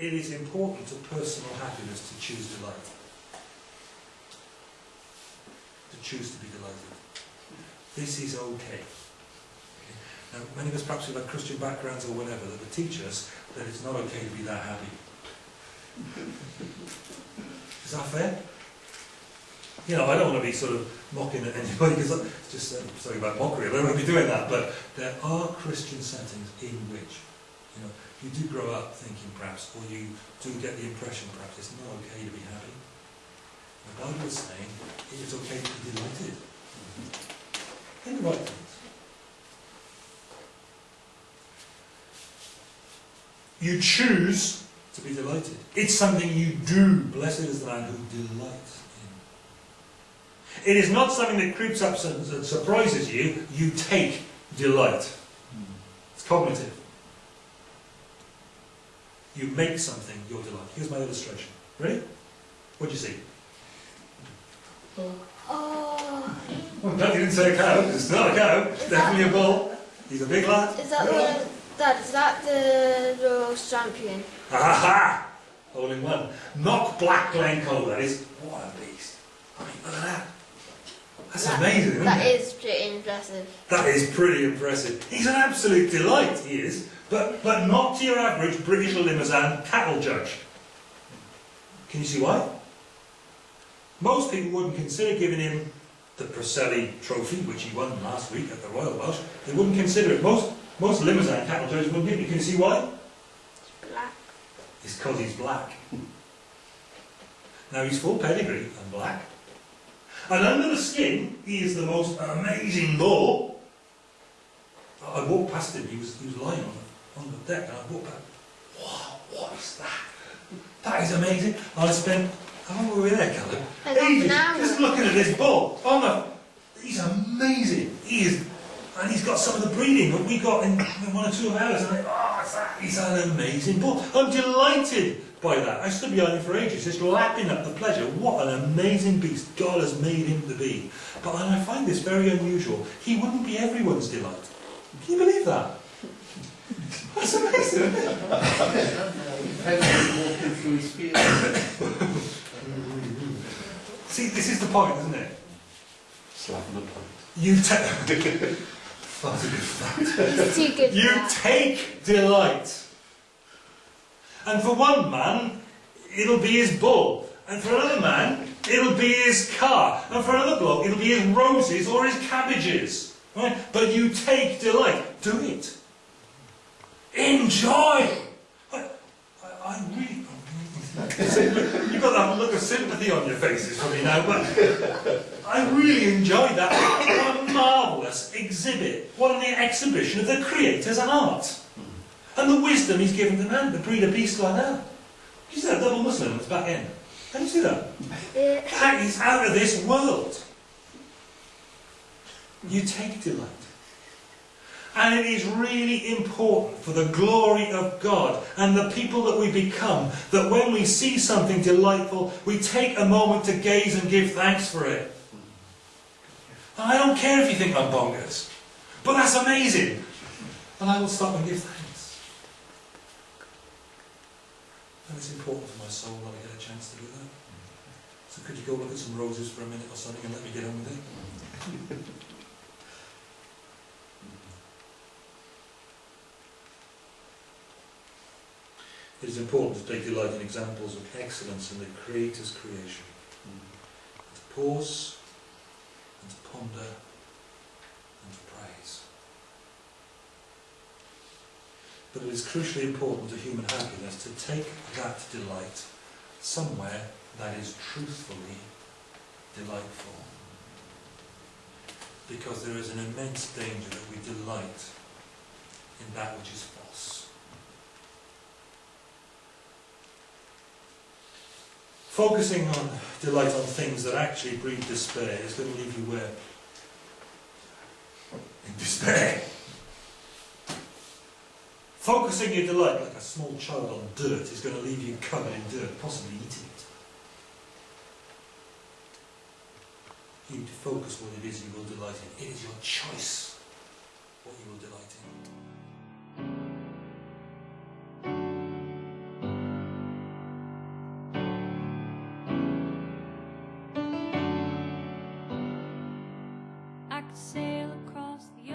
it is important to personal happiness to choose delight. To choose to be delighted. This is okay. Now, many of us perhaps have had Christian backgrounds or whatever that would teach us that it's not okay to be that happy. Is that fair? You know, I don't want to be sort of mocking at anybody because it's just uh, something about mockery. I don't want to be doing that. But there are Christian settings in which, you know, you do grow up thinking perhaps, or you do get the impression perhaps it's not okay to be happy. The Bible is saying it's okay to be delighted in the right things. You choose to be delighted. It's something you do. Blessed is the man who delights in. It is not something that creeps up and surprises you. You take delight. It's cognitive. You make something your delight. Here's my illustration. Ready? What do you see? Oh. Well, no, you didn't say a cow. It's not a cow. It's definitely a bull. He's a big lad. Is that the, Dad, is that the Rose champion? Aha! All in one. Not black Glencoe, that is. What a beast. I mean, look at that. That's That- amazing, isn't That is pretty impressive. That is pretty impressive. He's an absolute delight, he is. But, but not to your average British Limousin cattle judge. Can you see why? Most people wouldn't consider giving him the Preseli trophy, which he won last week at the Royal Welsh. They wouldn't consider it. Most, most Limousin cattle judges wouldn't give it. Can you see why? Black. It's because he's black. Now he's full pedigree and black. And under the skin, he is the most amazing bull. I walked past him, he was, he was lying on the, on the deck, and I walked past Wow, what is that? That is amazing. I spent, how long were we there, Callum? Ages, just looking at this bull. Oh my, he's amazing. He is, and he's got some of the breeding that we got in, in one or two of ours. And I, oh, it's that, he's an amazing bull. I'm delighted by that. I stood behind him for ages, just lapping up the pleasure. What an amazing beast God has made him to be. But and I find this very unusual. He wouldn't be everyone's delight. Can you believe that? That's amazing. isn't it? Depends on walking through his field. See, this is the point, isn't it? Slapping the point. You take. That's a good fact. Too good for You take delight. And for one man, it'll be his bull. And for another man, it'll be his car. And for another bloke, it'll be his roses or his cabbages. Right? But you take delight. Do it. Enjoy. I, I, I really. You've got that look of sympathy on your faces for me now, but I really enjoyed that. What a marvellous exhibit. What an exhibition of the Creator's art. And the wisdom he's given to man to breed a beast like that. You see that double muscling its back end? Can you see that? Yeah. That is out of this world. You take delight. And it is really important for the glory of God and the people that we become that when we see something delightful, we take a moment to gaze and give thanks for it. I don't care if you think I'm bonkers, but that's amazing. And I will stop and give thanks. And it's important for my soul that I get a chance to do that. So could you go look at some roses for a minute or something and let me get on with it? It is important to take delight in examples of excellence in the Creator's creation. Mm. And to pause, and to ponder, and to praise. But it is crucially important to human happiness to take that delight somewhere that is truthfully delightful. Because there is an immense danger that we delight in that which is false. Focusing on delight on things that actually breed despair is going to leave you where? In despair. Focusing your delight like a small child on dirt is going to leave you covered in dirt, possibly eating it. You need to focus what it is you will delight in. It is your choice what you will delight in. Sail across the